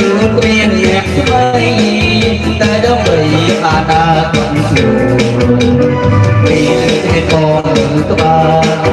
ឬគ្មានអ្នកថ្មីតែដើម្បីអនាគតស្រួលពីហេតុផលឬក្បាល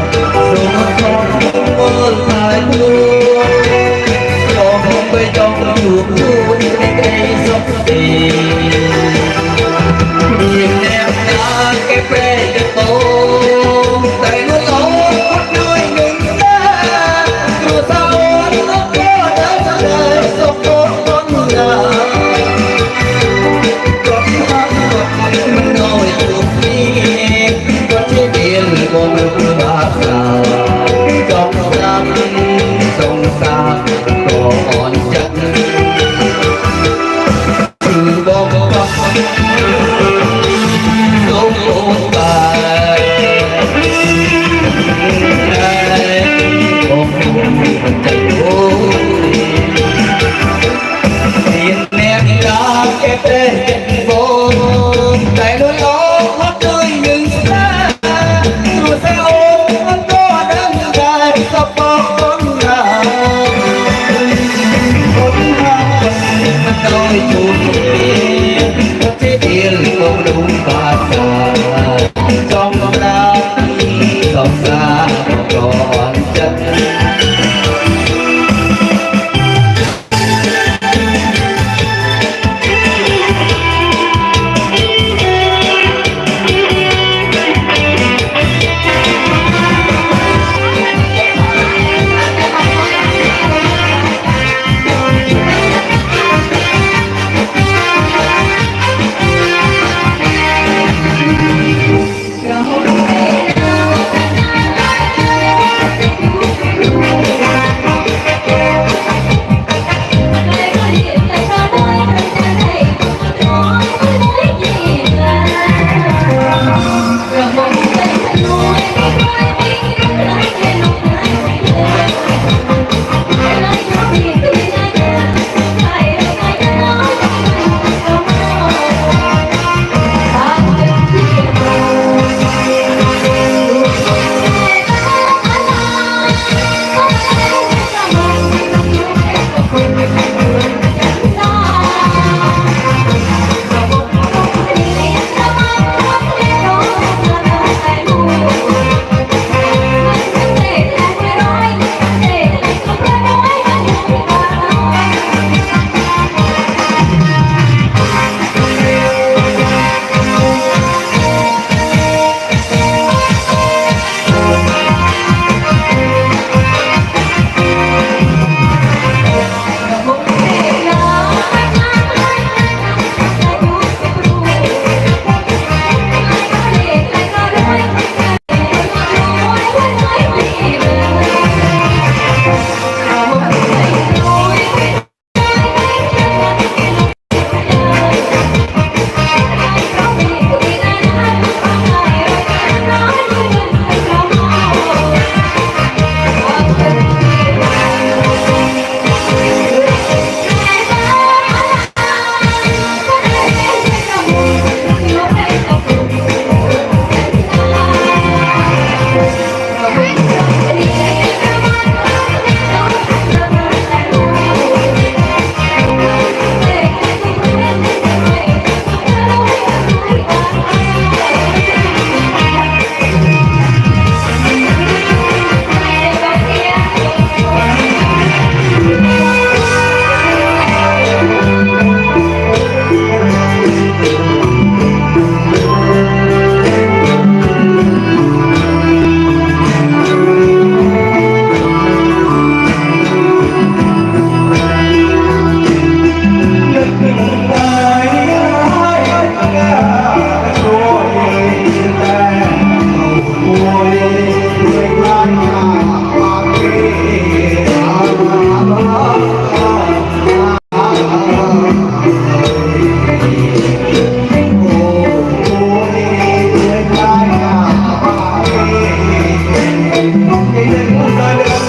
Hallelujah.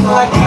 like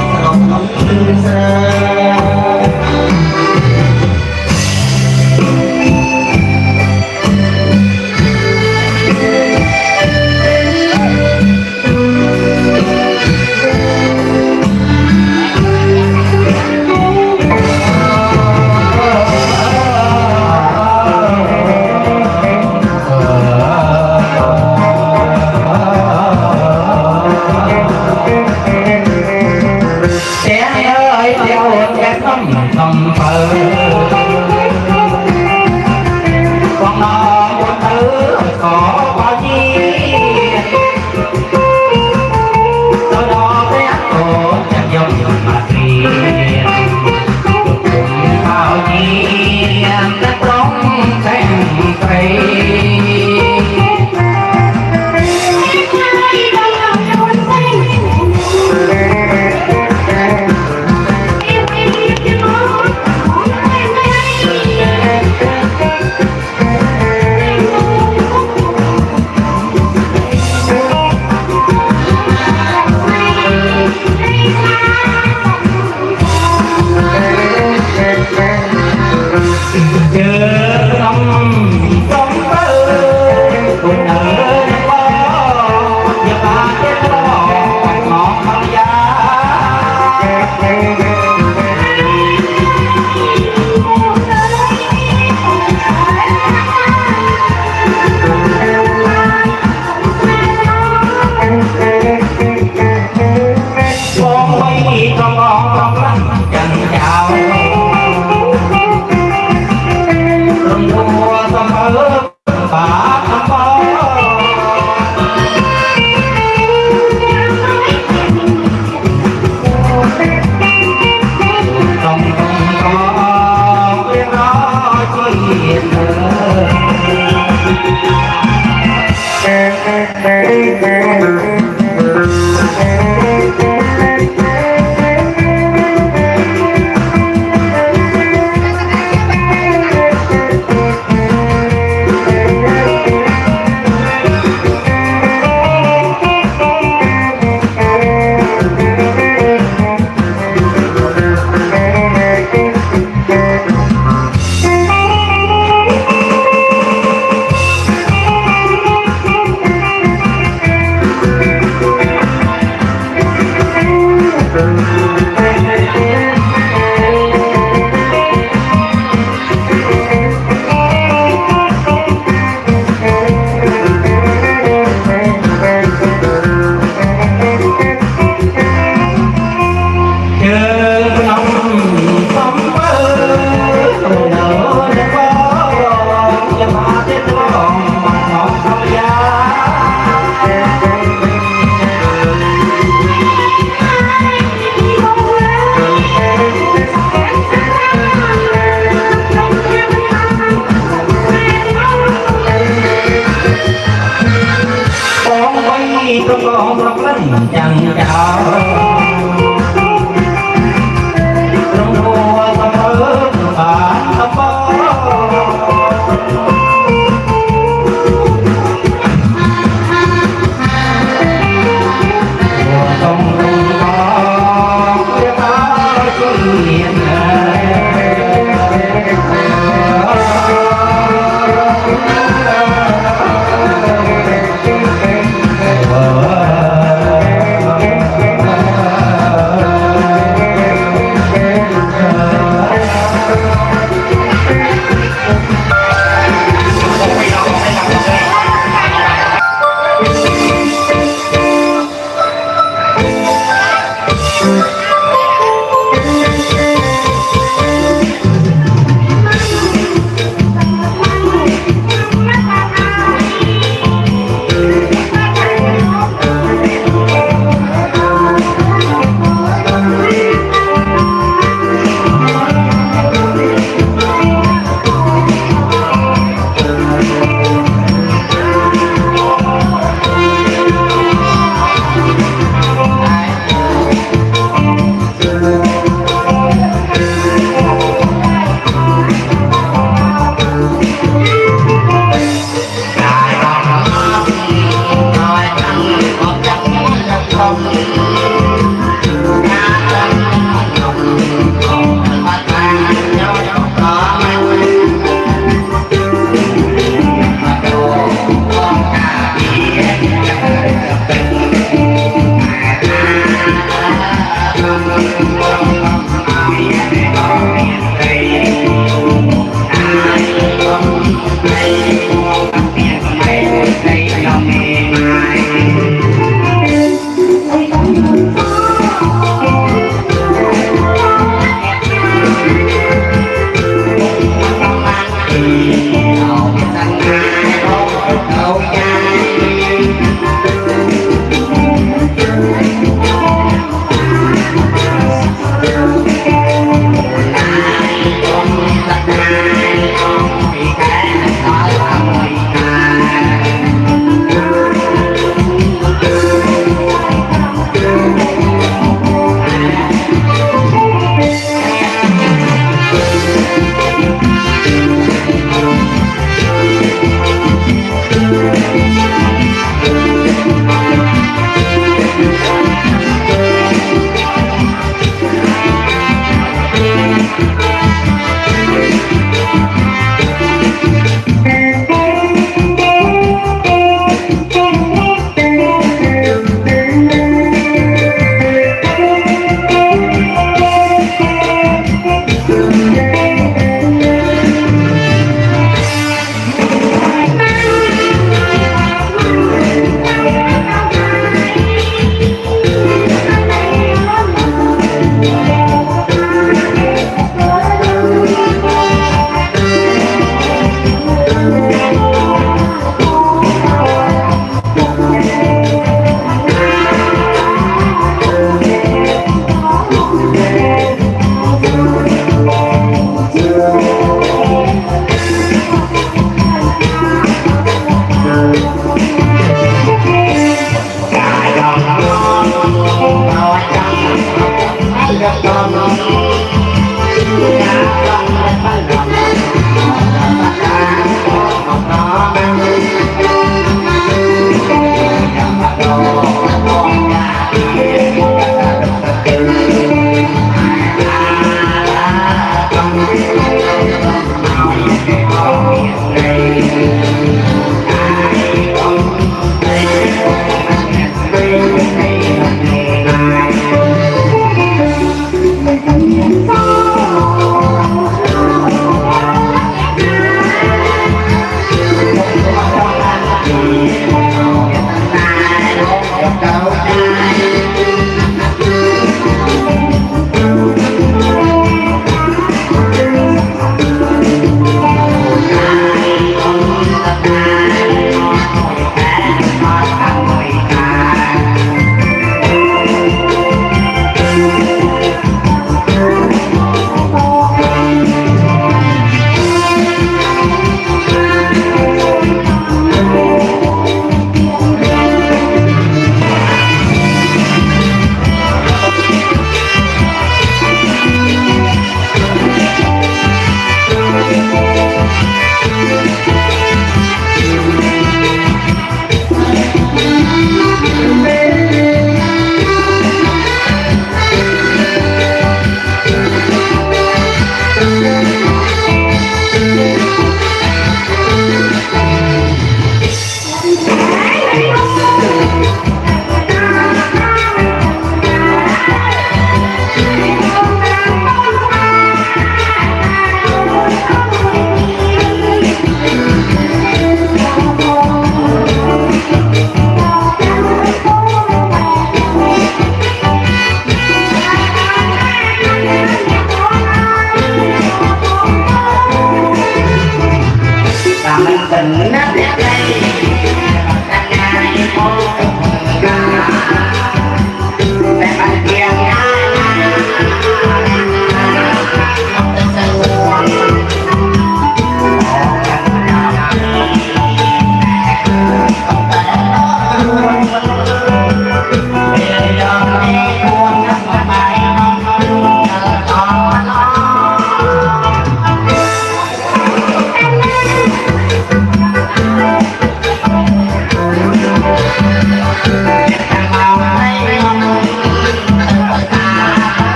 아.